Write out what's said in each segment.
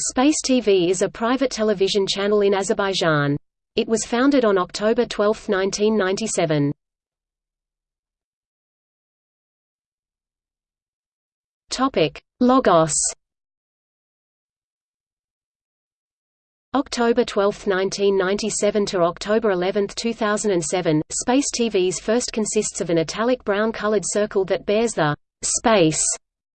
Space TV is a private television channel in Azerbaijan. It was founded on October 12, 1997. Topic: Logos. October 12, 1997 to October 11, 2007, Space TV's first consists of an italic brown-colored circle that bears the «space»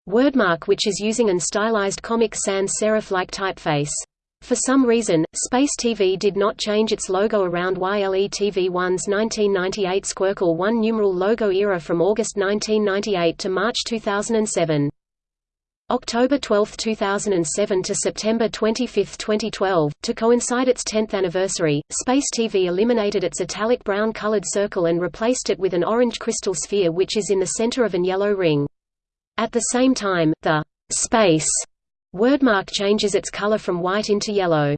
wordmark which is using an stylized Comic Sans serif-like typeface. For some reason, Space TV did not change its logo around YLE TV1's 1998 Squircle 1 numeral logo era from August 1998 to March 2007. October 12, 2007 to September 25, 2012, to coincide its 10th anniversary, Space TV eliminated its italic brown-colored circle and replaced it with an orange crystal sphere which is in the center of an yellow ring. At the same time, the «space» wordmark changes its color from white into yellow.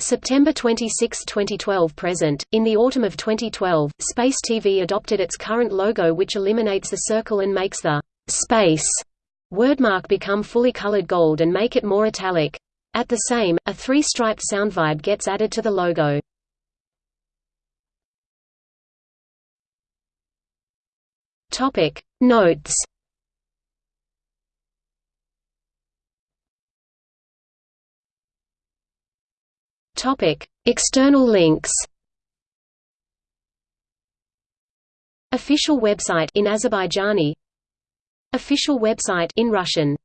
September 26, 2012 present. In the autumn of 2012, Space TV adopted its current logo which eliminates the circle and makes the «space» wordmark become fully colored gold and make it more italic. At the same, a three-striped sound vibe gets added to the logo. Topic Notes External links. Official website in Azerbaijani. Official website in Russian